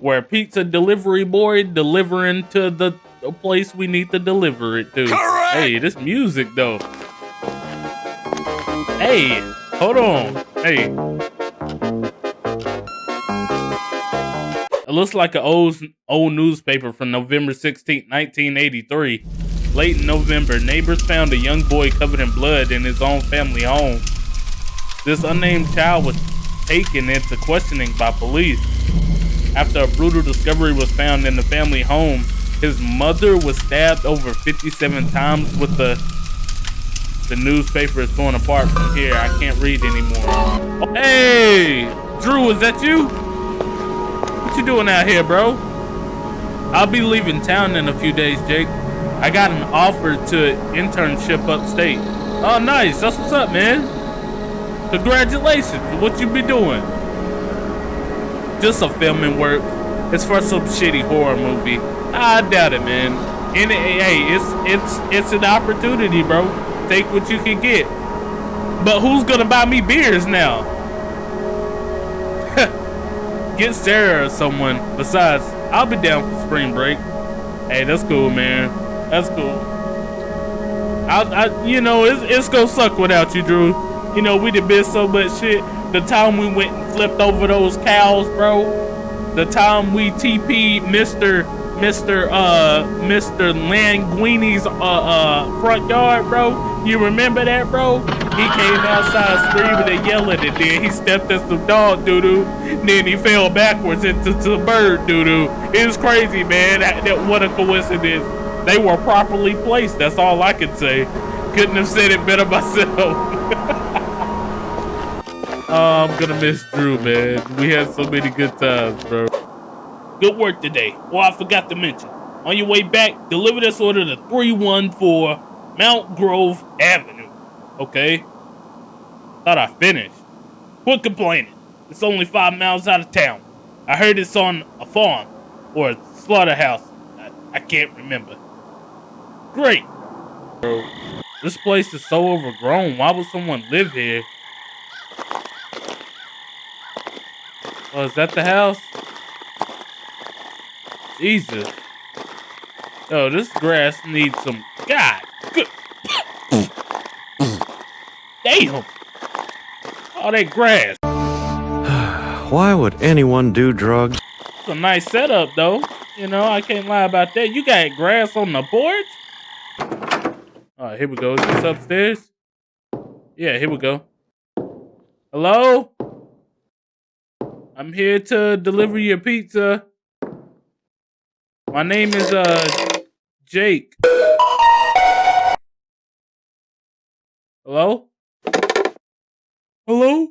Where pizza delivery boy delivering to the, place we need to deliver it to. Correct. Hey, this music though. Hey, hold on. Hey. It looks like an old old newspaper from November 16, 1983. Late in November, neighbors found a young boy covered in blood in his own family home. This unnamed child was taken into questioning by police. After a brutal discovery was found in the family home, his mother was stabbed over 57 times with the the newspaper is torn apart from here. I can't read anymore. Oh, hey, Drew, is that you? What you doing out here, bro? I'll be leaving town in a few days, Jake. I got an offer to internship upstate. Oh, nice. That's what's up, man. Congratulations. What you be doing? Just a filming work. It's for some shitty horror movie. I doubt it, man. And hey, it's it's it's an opportunity, bro. Take what you can get. But who's gonna buy me beers now? get Sarah or someone. Besides, I'll be down for spring break. Hey, that's cool, man. That's cool. I, I you know, it's, it's gonna suck without you, Drew. You know, we done been so much shit. The time we went and flipped over those cows, bro. The time we TP'd Mr. Mr. Uh, Mr. Languini's uh, uh, front yard, bro. You remember that, bro? He came outside screaming and yelling, and then he stepped in some dog doo doo. Then he fell backwards into the bird doo doo. It was crazy, man. That, that what a coincidence. They were properly placed. That's all I can say. Couldn't have said it better myself. Oh, I'm gonna miss Drew, man. We had so many good times, bro. Good work today. Well, I forgot to mention. On your way back, deliver this order to 314 Mount Grove Avenue. Okay? Thought I finished. Quit complaining. It's only five miles out of town. I heard it's on a farm or a slaughterhouse. I, I can't remember. Great. Bro, this place is so overgrown. Why would someone live here? Oh, is that the house? Jesus. Oh, this grass needs some. God. Good. Damn. All that grass. Why would anyone do drugs? It's a nice setup, though. You know, I can't lie about that. You got grass on the porch? All right, here we go. Is this upstairs? Yeah, here we go. Hello? I'm here to deliver your pizza. My name is uh Jake. Hello? Hello?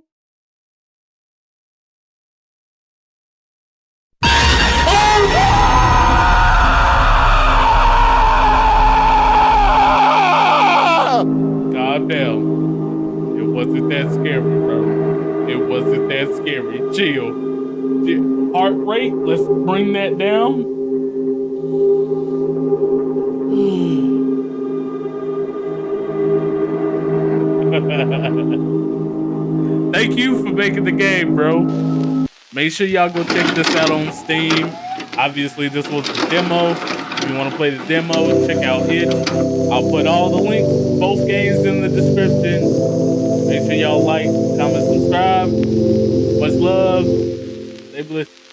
Calm down. It wasn't that scary, bro. It wasn't that scary. Chill. Heart rate, let's bring that down. Thank you for making the game, bro. Make sure y'all go check this out on Steam. Obviously, this was the demo. If you want to play the demo, check out it. I'll put all the links both games in the description. Make sure y'all like, comment, subscribe. Much love. Stay blessed.